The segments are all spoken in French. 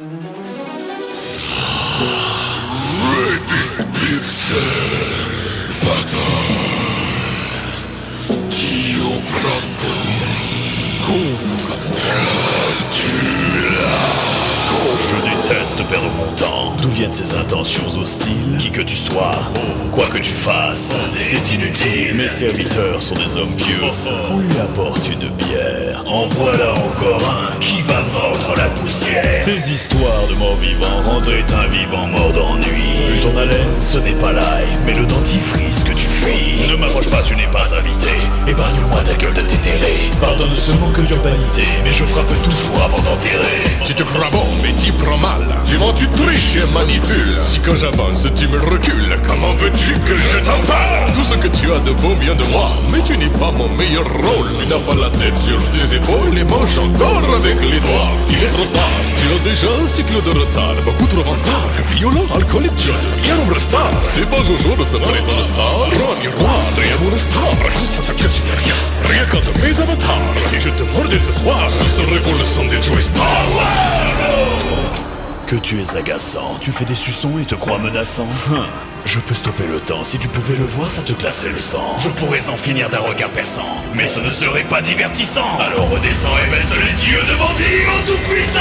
Je déteste perdre mon temps. D'où viennent ces intentions hostiles Qui que tu sois, quoi que tu fasses, c'est inutile. Mes serviteurs sont des hommes pieux. On lui apporte une bière? En voilà encore un qui va poussière. Ces histoires de morts vivants rendraient un vivant mort d'ennui. Vu ton haleine, ce n'est pas l'ail, mais le dentifrice que tu fuis. Ne m'approche pas, tu n'es pas invité. Épargne-moi ta gueule de tétéré. Pardonne seulement que d'urbanité, mais je frappe toujours avant d'enterrer. Tu te crois bon, mais t'y prends mal. Tu mens, tu triches et manipules. Si quand j'avance, tu me recules, comment veux-tu que je t'en parle? Tout ce que tu as de beau vient de moi, mais tu n'es pas mon meilleur rôle. Tu n'as pas la tête sur tes épaules et manges encore avec les doigts. Tu as déjà un cycle de retard, beaucoup trop retard. Violent, alcoolique, as bien nombre star. C'est pas Jojo de se ton star. Roi, miroir, rien mon star. Constate que tu rien, rien qu'un de mes avatars. Si je te mordais ce soir, ce serait pour le son des Star. Que tu es agaçant, tu fais des suçons et te crois menaçant. Hum, Je peux stopper le temps, si tu pouvais le voir, ça te glaçait le sang. Je pourrais en finir d'un regard perçant, mais ce ne serait pas divertissant. Alors redescends et baisse les yeux devant Dieu tout-puissant.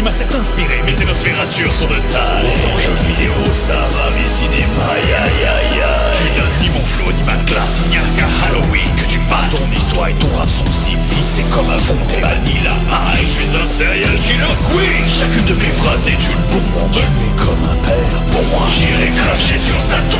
Tu m'as certes inspiré, mais tes nosfératures sont de taille. Pourtant jeux vidéo, ça va, mais cinéma, aïe aïe aïe. Tu n'as ni mon flow, ni ma classe, il n'y a qu'à Halloween que tu passes. Ton histoire et ton rap sont si vite, c'est comme un fond de vanilla ice. Je suis un serial killer queen. Chacune de mes phrases est une bombe. Tu es comme un père pour moi. J'irai cracher sur ta tombe.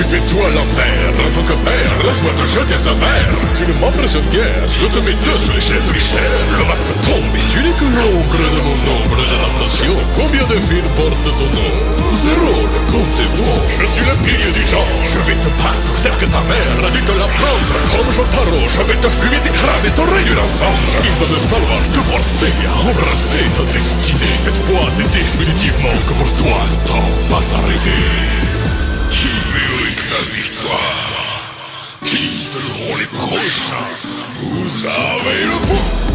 Tu fais toi l'enfer, en tant que père, laisse-moi te jeter ce verre. Tu ne m'offres une guerre, je te mets deux sur les chefs richères Le masque tombe et tu n'es que l'ombre de mon nombre d'adaptation Combien de films portent ton nom? Zéro, le compte est bon Je suis le pilier du genre, je vais te battre tel que ta mère a dû te l'apprendre. Comme Jotaro, je vais te fumer, t'écraser, te réduire en cendres Il va me falloir te forcer à embrasser ta destinée. Cette fois, c'est définitivement que pour toi, le temps va s'arrêter la victoire. Qui seront les prochains? Vous avez le pouvoir